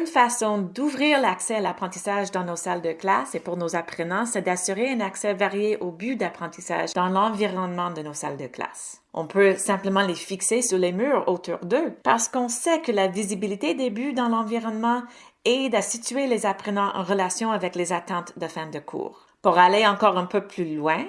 Une façon d'ouvrir l'accès à l'apprentissage dans nos salles de classe et pour nos apprenants, c'est d'assurer un accès varié au but d'apprentissage dans l'environnement de nos salles de classe. On peut simplement les fixer sur les murs autour d'eux parce qu'on sait que la visibilité des buts dans l'environnement aide à situer les apprenants en relation avec les attentes de fin de cours. Pour aller encore un peu plus loin,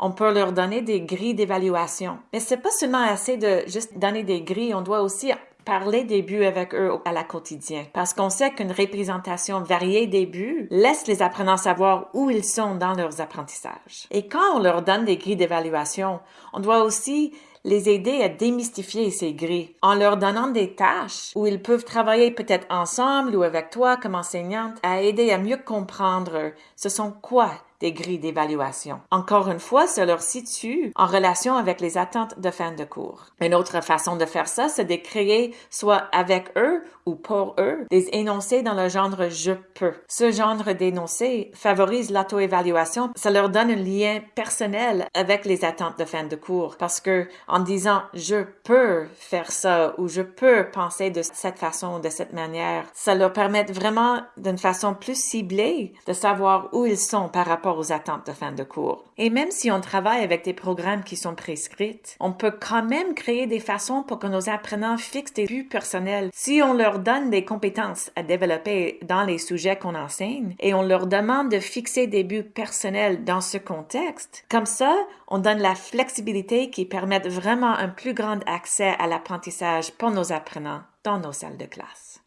on peut leur donner des grilles d'évaluation. Mais c'est pas seulement assez de juste donner des grilles, on doit aussi parler des buts avec eux à la quotidien. Parce qu'on sait qu'une représentation variée des buts laisse les apprenants savoir où ils sont dans leurs apprentissages. Et quand on leur donne des grilles d'évaluation, on doit aussi les aider à démystifier ces grilles en leur donnant des tâches où ils peuvent travailler peut-être ensemble ou avec toi comme enseignante à aider à mieux comprendre ce sont quoi des grilles d'évaluation. Encore une fois, ça leur situe en relation avec les attentes de fin de cours. Une autre façon de faire ça, c'est de créer, soit avec eux ou pour eux, des énoncés dans le genre je peux. Ce genre d'énoncé favorise l'auto-évaluation. Ça leur donne un lien personnel avec les attentes de fin de cours parce que en disant je peux faire ça ou je peux penser de cette façon, de cette manière, ça leur permet vraiment d'une façon plus ciblée de savoir où ils sont par aux attentes de fin de cours. Et même si on travaille avec des programmes qui sont prescrits, on peut quand même créer des façons pour que nos apprenants fixent des buts personnels. Si on leur donne des compétences à développer dans les sujets qu'on enseigne et on leur demande de fixer des buts personnels dans ce contexte, comme ça, on donne la flexibilité qui permet vraiment un plus grand accès à l'apprentissage pour nos apprenants dans nos salles de classe.